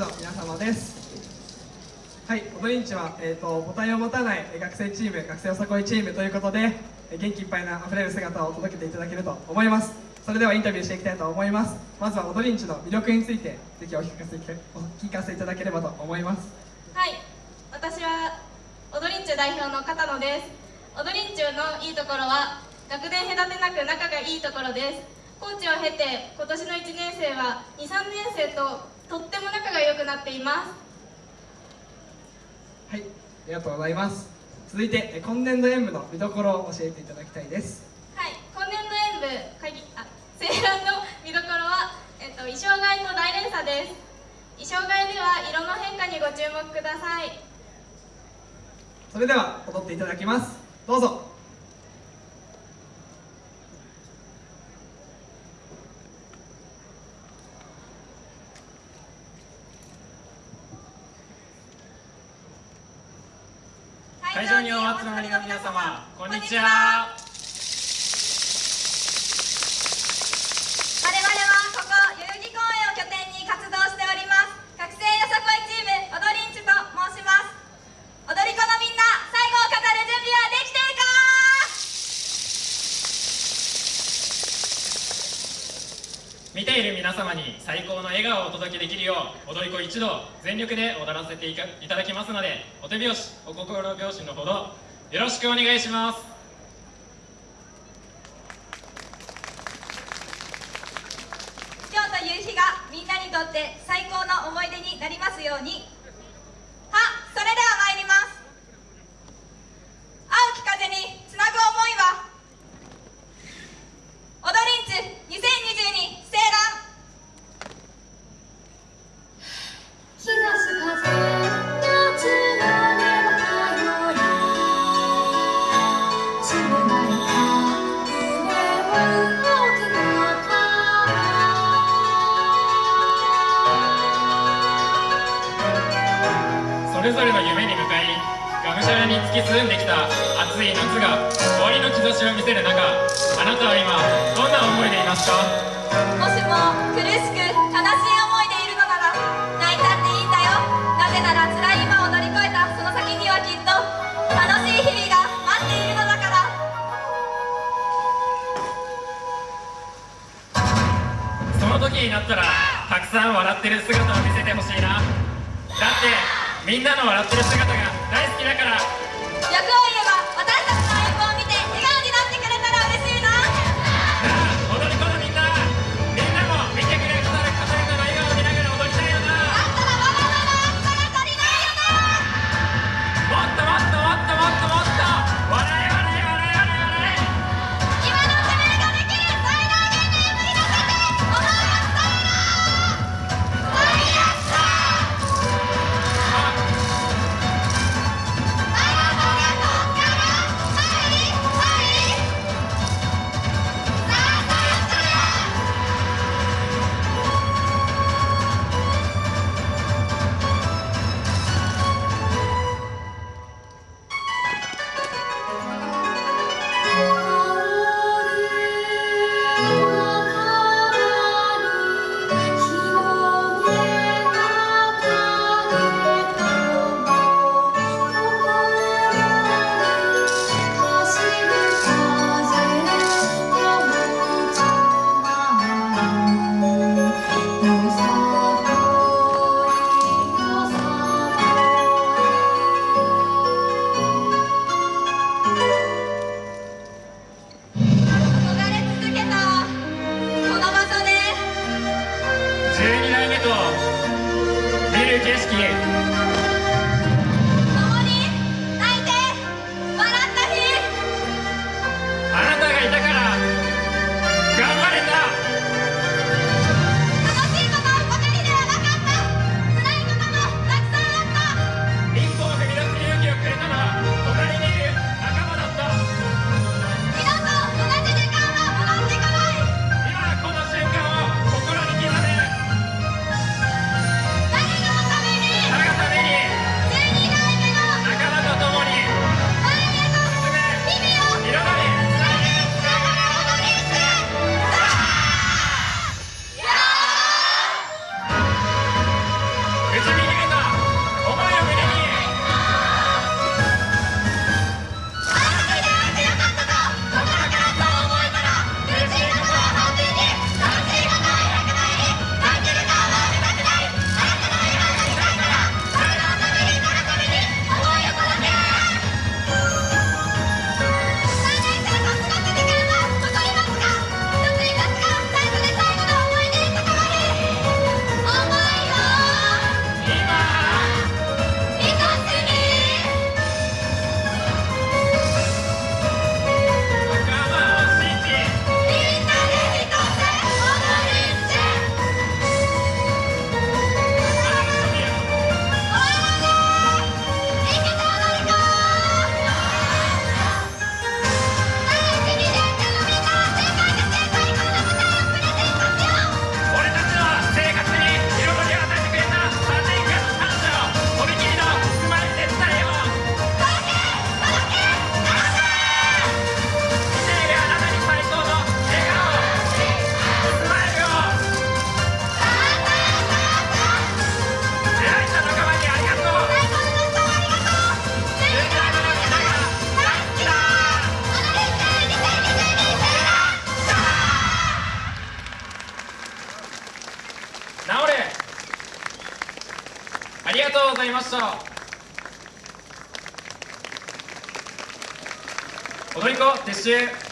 の皆様です。はい踊りんちは、えーと、ボタンを持たない学生チーム学生よさこいチームということで元気いっぱいなあふれる姿を届けていただけると思います。それではインタビューしていきたいと思います。まずは踊りんちの魅力についてぜひお聞かせお聞かせいただければと思います。はい私は踊りんち代表の片野です。踊りんちのいいところは学年隔てなく仲がいいところです。コーチを経て今年の1年生は23年生ととっても仲が良くなっています。はいありがとうございます。続いて今年度演舞の見どころを教えていただきたいです。はい今年度演舞かぎあ青蘭の見どころは、えっと、衣装替えと大連鎖です。衣装替えでは色の変化にご注目ください。それでは踊っていただきます。どうぞ会場にお集まりの皆様こんにちは見ている皆様に最高の笑顔をお届けできるよう踊り子一同全力で踊らせていただきますのでお手拍子お心拍子のほどよろしくお願いします。今日という日がみんなにとって最高の思い出になりますように。れぞれの夢に向かいがむしゃらに突き進んできた暑い夏が終わりの兆しを見せる中あなたは今どんな思いでいますか？もしも苦しく悲しい思いでいるのなら泣いたっていいんだよ。なぜなら辛い今を乗り越えたその先にはきっと楽しい日々が待っているのだから。その時になったらたくさん笑ってる姿みんなの笑ってる姿が大好きだから。景色とうございました。踊り子撤収